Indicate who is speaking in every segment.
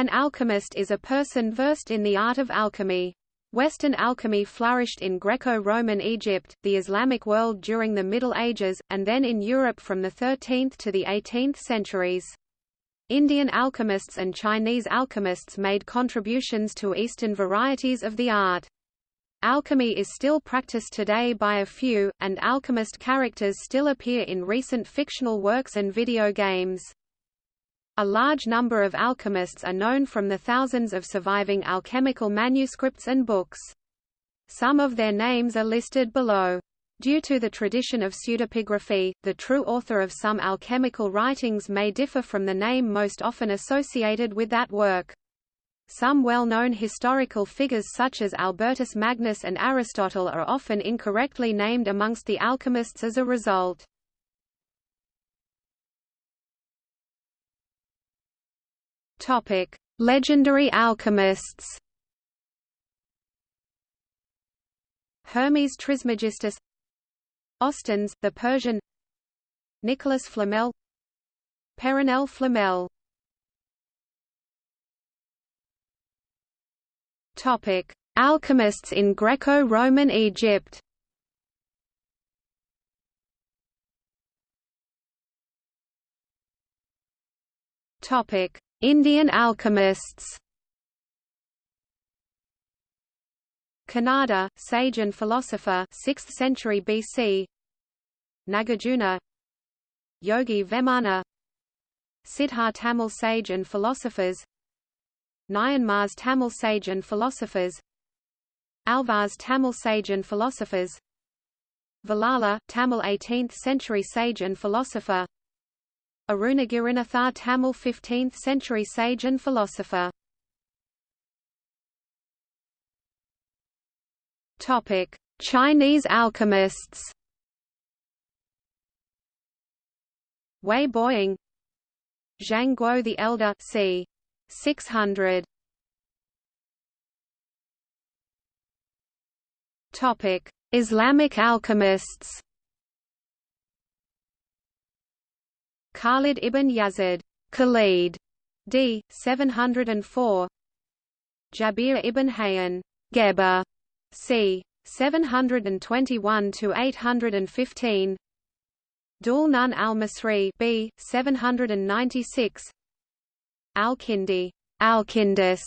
Speaker 1: An alchemist is a person versed in the art of alchemy. Western alchemy flourished in Greco-Roman Egypt, the Islamic world during the Middle Ages, and then in Europe from the 13th to the 18th centuries. Indian alchemists and Chinese alchemists made contributions to Eastern varieties of the art. Alchemy is still practiced today by a few, and alchemist characters still appear in recent fictional works and video games. A large number of alchemists are known from the thousands of surviving alchemical manuscripts and books. Some of their names are listed below. Due to the tradition of pseudepigraphy, the true author of some alchemical writings may differ from the name most often associated with that work. Some well-known historical figures such as Albertus Magnus and Aristotle are often incorrectly named amongst the alchemists as a result. Topic: Legendary alchemists. Hermes Trismegistus Ostanes, the Persian Nicholas Flamel Perenelle Flamel Topic: Alchemists in Greco-Roman Egypt. Topic: Indian alchemists. Kanada, sage and philosopher 6th century BC Nagarjuna Yogi Vemana. Siddhar Tamil sage and philosophers. Nayanmar's Tamil sage and philosophers. Alvar's Tamil sage and philosophers. Vallala, Tamil 18th century sage and philosopher Arunagirinathar Tamil 15th century sage and philosopher Topic: Chinese alchemists. Wei Boyang, Zhang Guo the Elder, c. 600. Topic: Islamic alchemists. Khalid ibn Yazid, Khalid, d. 704. Jabir ibn Hayyan, Geber, c. 721 to 815. Dul Nun al-Masri b. 796. Al-Kindi, Alkindus,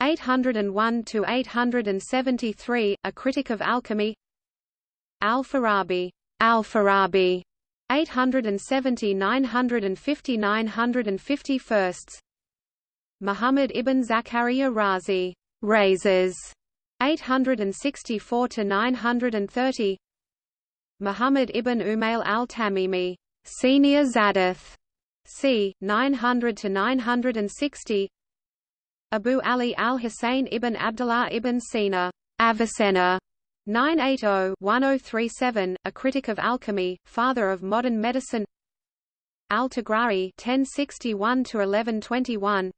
Speaker 1: 801 to 873, a critic of alchemy. Al-Farabi, Al-Farabi, 870 950 951. Muhammad ibn Zakaria Razi, Rhazes, 864 to 930 Muhammad ibn Umayl al-Tamimi senior Zadith c 900 to 960 Abu Ali al-Husayn ibn Abdullah ibn Sina Avicenna 980-1037 a critic of alchemy father of modern medicine. Al-Tughrai 1061 to 1121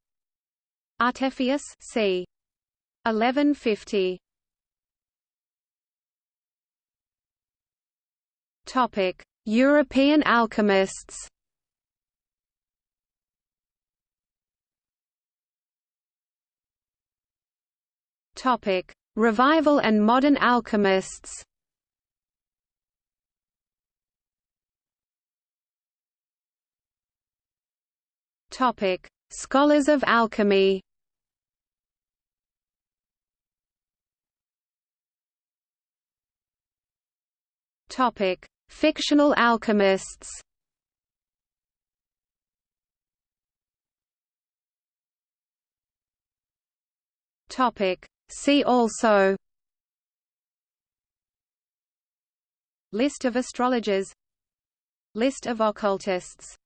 Speaker 1: Artephius c. 1150 Topic: European alchemists. Topic: Revival and modern alchemists. Topic: Scholars of alchemy. Topic: Fictional alchemists. Topic: See also. List of astrologers List of occultists